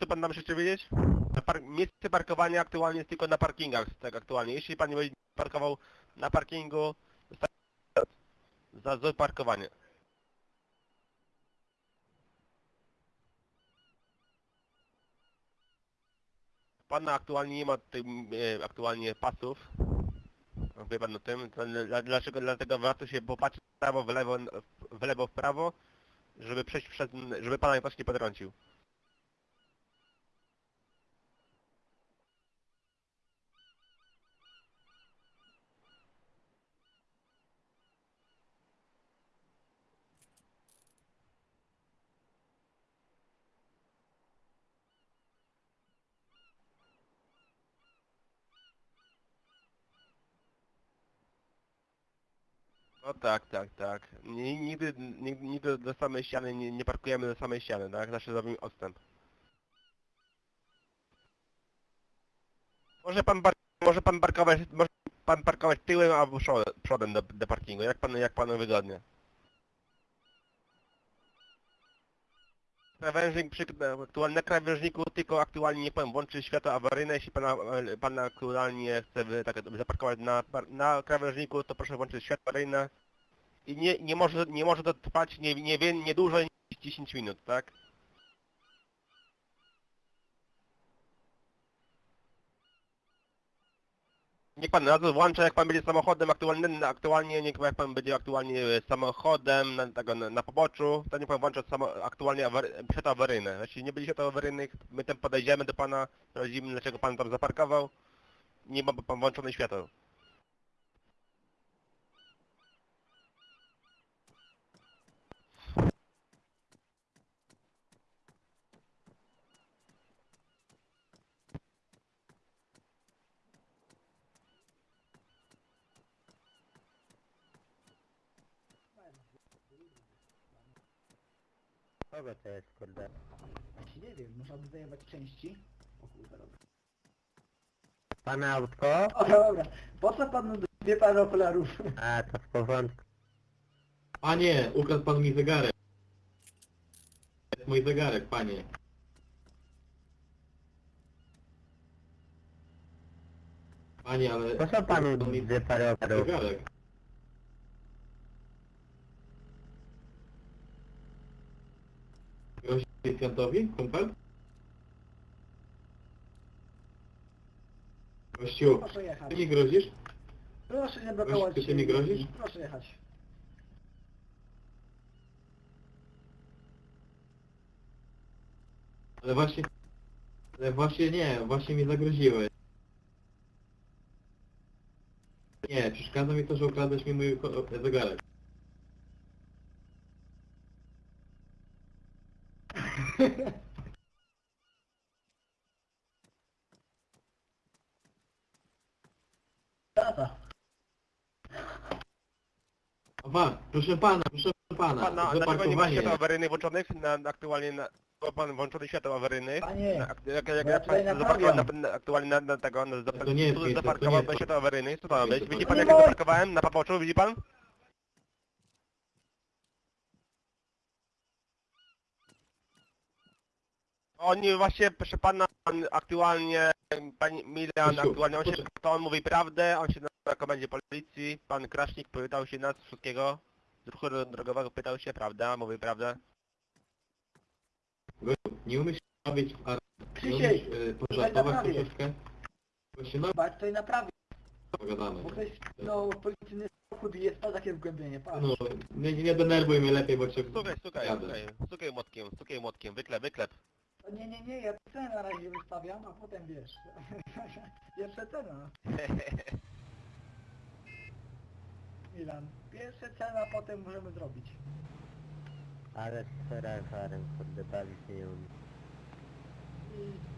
co pan nam jeszcze wiedzieć? Par miejsce parkowania aktualnie jest tylko na parkingach, tak aktualnie. Jeśli pan nie będzie parkował na parkingu, za złe parkowanie. Pana aktualnie nie ma e, aktualnie pasów. Wie pan o tym? Dlaczego? Dlatego warto się popatrzeć w prawo, w lewo, w lewo, w prawo, żeby przejść przez, żeby pana ktoś nie potrącił. No tak, tak, tak. Ni- Nigdy, nigdy, nigdy do samej ściany nie, nie parkujemy do samej ściany, tak? Zawsze zrobimy odstęp. Może pan bar może pan parkować, może pan parkować tyłem albo przodem, przodem do, do parkingu, jak pan, jak panu wygodnie. Krawężnik przy krawężniku tylko aktualnie nie powiem włączy światło awaryjne, jeśli pana, pan aktualnie chce tak, zaparkować na, na krawężniku, to proszę włączyć światło awaryjne i nie, nie może nie może to trwać nie, nie, nie dłużej niż 10 minut, tak? Niech pan razu włącza, jak pan będzie samochodem aktualnie, aktualnie niech jak pan będzie aktualnie e, samochodem na, tego, na, na poboczu, to niech pan włącza samo, aktualnie awary, światło awaryjne. Jeśli nie będzie światła awaryjnych, my tam podejdziemy do pana, sprawdzimy dlaczego pan tam zaparkował, nie ma pan włączone światło. Kogo to jest, kurde? Właśnie nie wiem, można by zajebać części. O kurwa, dobra. Pana autko? O dobra, po co panu dwie pary okularów? A, to w porządku. Panie, ukradł pan mi zegarek. To jest mój zegarek, panie. Panie, ale... Po co panu dwie pary okularów? zegarek? Policjantowi, kumpel? Gościu, Proszę jechać. ty mi grozisz? Proszę nie blokować. Ty się nie grozisz? Proszę jechać. Ale właśnie... Ale właśnie nie, właśnie mi zagroziłeś. Nie, przeszkadza mi to, że ukradłeś mi mój ko- zegarek. Tata. Pan, proszę pana, proszę pana, Pana, dlaczego nie ma zaparkowanie. awaryjnych włączonych na, na aktualnie na... Ma pan włączony światło awaryjnych? Panie, Na, ak- jak, jak, ja jak tutaj pan naprawiam. zaparkował na, na, aktualnie na, na tego, na, To nie jest miejsce, to zaparkował nie jest bez to. światła awaryjnych, co to ma być? Widzi pan jak ja zaparkowałem na papoczu, widzi pan? Oni właśnie, proszę pana, on aktualnie, pani Milian, Kościół, aktualnie on się, to on mówi prawdę, on się na, na komendzie policji, pan Kraśnik pytał się nas wszystkiego, z ruchu drogowego pytał się, prawda, mówi prawdę. Nie umiesz robić w ar... Nie umiesz e, pożartować naprawię. troszeczkę? Właśnie no, Bać to i naprawi, pogadamy. bo ktoś, no, policyjny samochód i jest to takie wgłębienie, patrz. No, nie, nie denerwuj mnie lepiej, bo cię Stukaj, stukaj, jadę. stukaj, stukaj młotkiem, stukaj młotkiem, wyklep, wyklep. Nie, nie, nie, ja cenę na razie wystawiam, a potem wiesz. Pierwsza cena. No. Milan, pierwsza cena, potem możemy zrobić. Ale z Ferrarem, kurde, bawić nie. I